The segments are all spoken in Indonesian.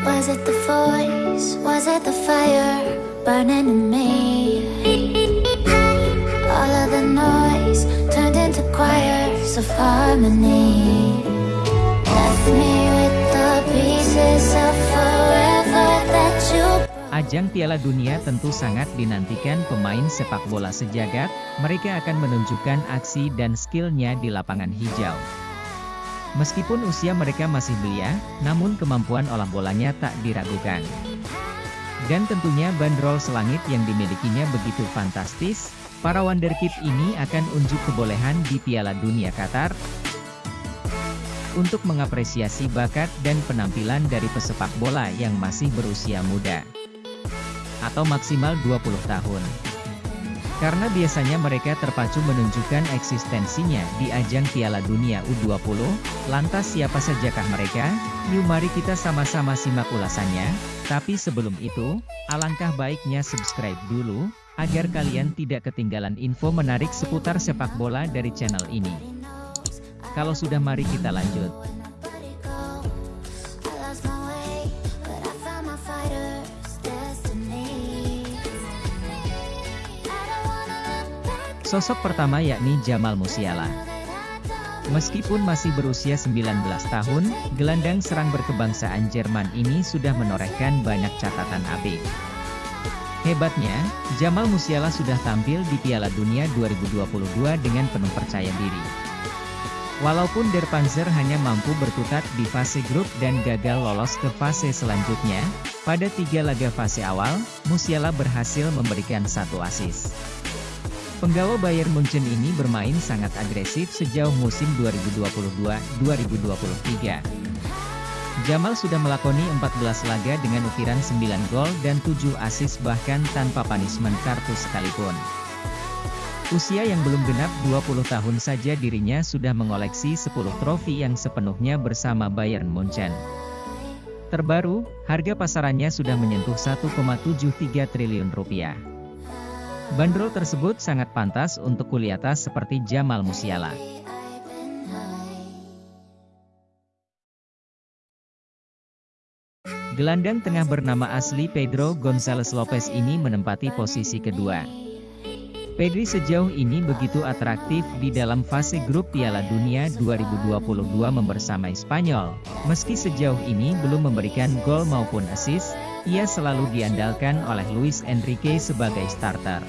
Was it the voice? Was it the fire burning in me? All of the noise turned into choirs of harmony. Left me with the pieces of forever that you Ajang Piala Dunia tentu sangat dinantikan pemain sepak bola sejagat, mereka akan menunjukkan aksi dan skillnya di lapangan hijau. Meskipun usia mereka masih belia, namun kemampuan olah bolanya tak diragukan. Dan tentunya bandrol selangit yang dimilikinya begitu fantastis, para wonderkid ini akan unjuk kebolehan di Piala Dunia Qatar, untuk mengapresiasi bakat dan penampilan dari pesepak bola yang masih berusia muda atau maksimal 20 tahun. Karena biasanya mereka terpacu menunjukkan eksistensinya di ajang Piala Dunia U20, lantas siapa sajakah mereka? Yuk mari kita sama-sama simak ulasannya, tapi sebelum itu, alangkah baiknya subscribe dulu, agar kalian tidak ketinggalan info menarik seputar sepak bola dari channel ini. Kalau sudah mari kita lanjut. Sosok pertama yakni Jamal Musiala. Meskipun masih berusia 19 tahun, gelandang serang berkebangsaan Jerman ini sudah menorehkan banyak catatan apik. Hebatnya, Jamal Musiala sudah tampil di Piala Dunia 2022 dengan penuh percaya diri. Walaupun Der Panzer hanya mampu berkutat di fase grup dan gagal lolos ke fase selanjutnya, pada tiga laga fase awal, Musiala berhasil memberikan satu assist. Penggawa Bayern Munchen ini bermain sangat agresif sejauh musim 2022-2023. Jamal sudah melakoni 14 laga dengan ukiran 9 gol dan 7 assist bahkan tanpa punishment kartu sekalipun. Usia yang belum genap 20 tahun saja dirinya sudah mengoleksi 10 trofi yang sepenuhnya bersama Bayern Munchen. Terbaru, harga pasarannya sudah menyentuh 1,73 triliun rupiah. Bandrol tersebut sangat pantas untuk kuliah atas seperti Jamal Musiala. Gelandang tengah bernama asli Pedro Gonzalez Lopez ini menempati posisi kedua. Pedri sejauh ini begitu atraktif di dalam fase grup Piala Dunia 2022 membersamai Spanyol. Meski sejauh ini belum memberikan gol maupun assist, ia selalu diandalkan oleh Luis Enrique sebagai starter.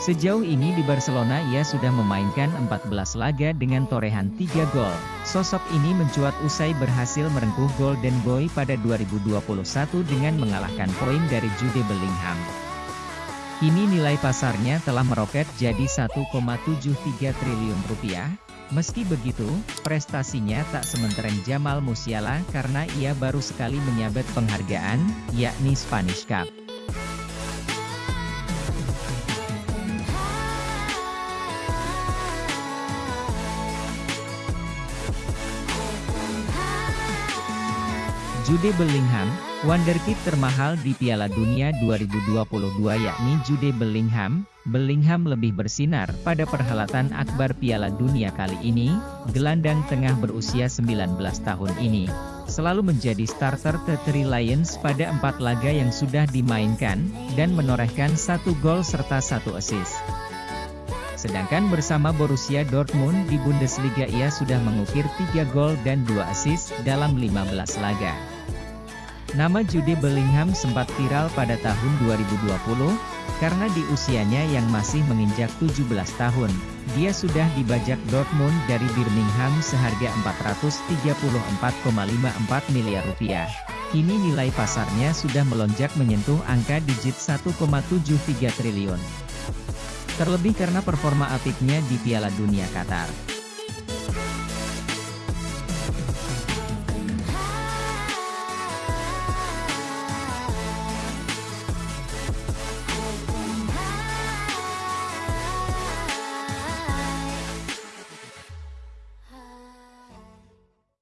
Sejauh ini di Barcelona ia sudah memainkan 14 laga dengan torehan 3 gol. Sosok ini mencuat usai berhasil merengkuh Golden Boy pada 2021 dengan mengalahkan poin dari Jude Bellingham. Kini nilai pasarnya telah meroket jadi 1,73 triliun rupiah. Meski begitu, prestasinya tak sementeren Jamal Musiala karena ia baru sekali menyabet penghargaan, yakni Spanish Cup. Jude Bellingham, wonderkid termahal di Piala Dunia 2022 yakni Jude Bellingham. Bellingham lebih bersinar pada perhelatan akbar Piala Dunia kali ini, gelandang tengah berusia 19 tahun ini. Selalu menjadi starter The Three Lions pada empat laga yang sudah dimainkan, dan menorehkan satu gol serta satu assist. Sedangkan bersama Borussia Dortmund di Bundesliga ia sudah mengukir 3 gol dan 2 assist dalam 15 laga. Nama Jude Bellingham sempat viral pada tahun 2020, karena di usianya yang masih menginjak 17 tahun, dia sudah dibajak Dortmund dari Birmingham seharga 434,54 miliar rupiah. Kini nilai pasarnya sudah melonjak menyentuh angka digit 1,73 triliun. Terlebih karena performa apiknya di Piala Dunia Qatar.